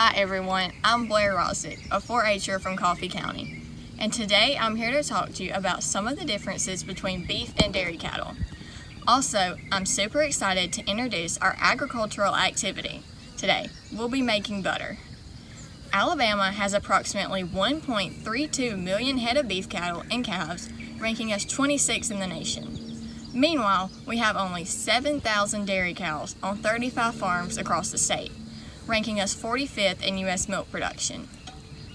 Hi everyone, I'm Blair Rosick, a 4-H'er from Coffee County. And today I'm here to talk to you about some of the differences between beef and dairy cattle. Also, I'm super excited to introduce our agricultural activity. Today, we'll be making butter. Alabama has approximately 1.32 million head of beef cattle and calves, ranking us 26 in the nation. Meanwhile, we have only 7,000 dairy cows on 35 farms across the state ranking us 45th in U.S. milk production.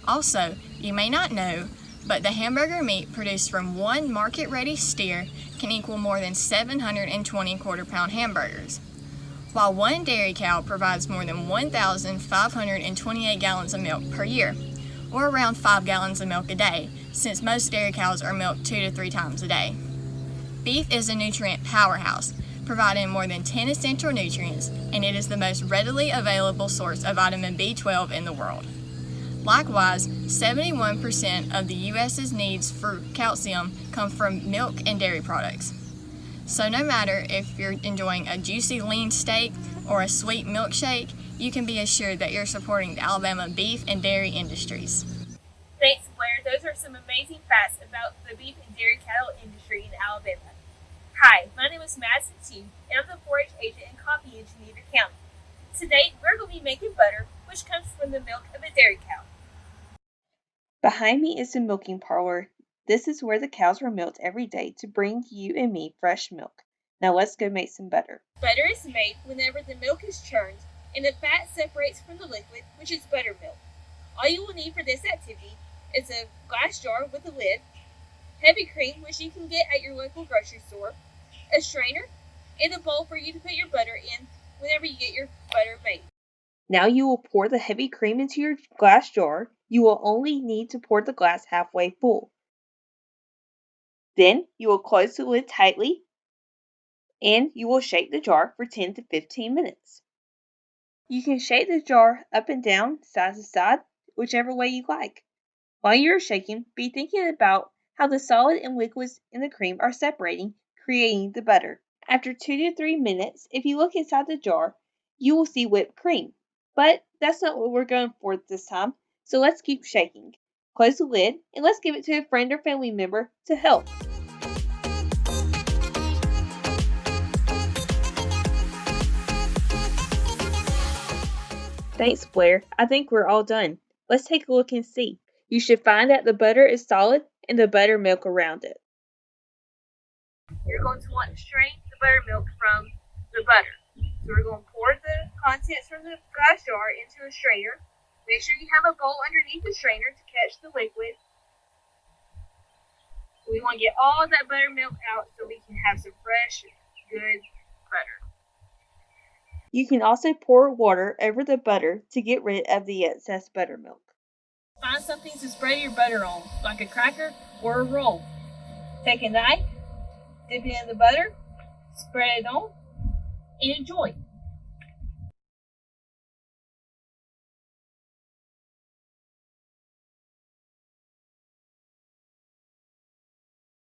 Also, you may not know, but the hamburger meat produced from one market-ready steer can equal more than 720 quarter-pound hamburgers, while one dairy cow provides more than 1,528 gallons of milk per year, or around 5 gallons of milk a day, since most dairy cows are milked 2 to 3 times a day. Beef is a nutrient powerhouse, providing more than 10 essential nutrients, and it is the most readily available source of vitamin B12 in the world. Likewise, 71% of the U.S.'s needs for calcium come from milk and dairy products. So no matter if you're enjoying a juicy lean steak or a sweet milkshake, you can be assured that you're supporting the Alabama beef and dairy industries. Thanks, Blair. Those are some amazing facts about the beef and dairy cattle industry in Alabama. Hi, my name is Madison T, and I'm the 4-H agent and copy in Beaver County. Today, we're going to be making butter, which comes from the milk of a dairy cow. Behind me is the milking parlor. This is where the cows were milked every day to bring you and me fresh milk. Now let's go make some butter. Butter is made whenever the milk is churned and the fat separates from the liquid, which is buttermilk. All you will need for this activity is a glass jar with a lid, heavy cream, which you can get at your local grocery store, a strainer, and a bowl for you to put your butter in whenever you get your butter made. Now you will pour the heavy cream into your glass jar. You will only need to pour the glass halfway full. Then you will close the lid tightly and you will shake the jar for 10 to 15 minutes. You can shake the jar up and down, side to side, whichever way you like. While you're shaking, be thinking about how the solid and liquids in the cream are separating creating the butter. After 2 to 3 minutes, if you look inside the jar, you will see whipped cream. But that's not what we're going for this time, so let's keep shaking. Close the lid and let's give it to a friend or family member to help. Thanks, Blair. I think we're all done. Let's take a look and see. You should find that the butter is solid and the buttermilk around it you're going to want to strain the buttermilk from the butter. So we're going to pour the contents from the glass jar into a strainer. Make sure you have a bowl underneath the strainer to catch the liquid. We want to get all that buttermilk out so we can have some fresh, good butter. You can also pour water over the butter to get rid of the excess buttermilk. Find something to spread your butter on, like a cracker or a roll. Take a knife dip it in the butter, spread it on, and enjoy.